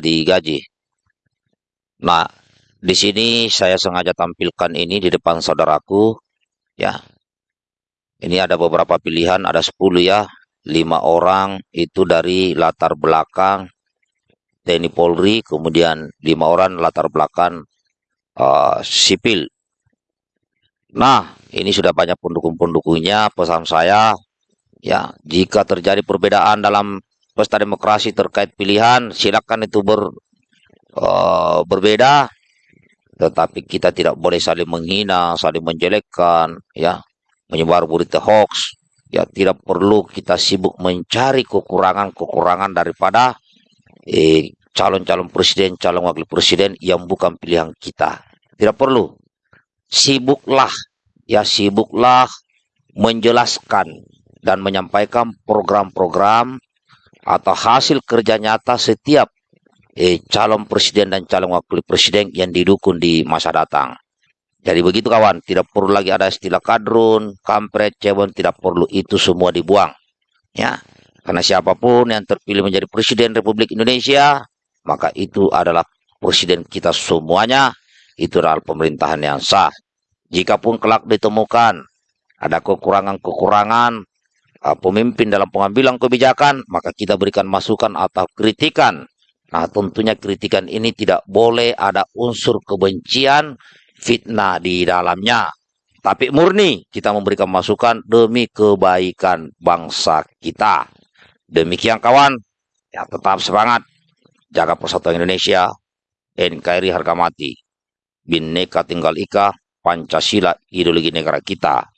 digaji. Nah, di sini saya sengaja tampilkan ini di depan saudaraku, ya. Ini ada beberapa pilihan, ada 10 ya, lima orang itu dari latar belakang TNI Polri, kemudian lima orang latar belakang uh, sipil. Nah, ini sudah banyak pendukung-pendukungnya. Pesan saya, ya, jika terjadi perbedaan dalam pesta demokrasi terkait pilihan, silakan itu ber, uh, berbeda, tetapi kita tidak boleh saling menghina, saling menjelekkan, ya, menyebar berita hoax. Ya, tidak perlu kita sibuk mencari kekurangan-kekurangan daripada eh, calon-calon presiden, calon wakil presiden yang bukan pilihan kita. Tidak perlu. Sibuklah, ya sibuklah menjelaskan dan menyampaikan program-program atau hasil kerja nyata setiap eh, calon presiden dan calon wakil presiden yang didukung di masa datang. Jadi begitu kawan, tidak perlu lagi ada istilah kadrun, kampret, cebon, tidak perlu itu semua dibuang. Ya, karena siapa pun yang terpilih menjadi presiden Republik Indonesia, maka itu adalah presiden kita semuanya, itu adalah pemerintahan yang sah. Jikapun kelak ditemukan ada kekurangan-kekurangan pemimpin dalam pengambilan kebijakan, maka kita berikan masukan atau kritikan. Nah, tentunya kritikan ini tidak boleh ada unsur kebencian, fitnah di dalamnya. Tapi murni kita memberikan masukan demi kebaikan bangsa kita. Demikian kawan, ya tetap semangat. Jaga persatuan Indonesia, NKRI harga mati. Bineka Tinggal Ika, Pancasila ideologi negara kita.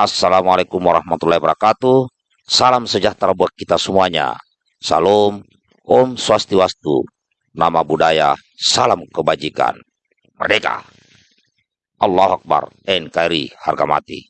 Assalamualaikum warahmatullahi wabarakatuh. Salam sejahtera buat kita semuanya. Salam, Om Swastiwastu. Nama budaya, salam kebajikan. Merdeka! Allah Akbar, NKRI harga mati.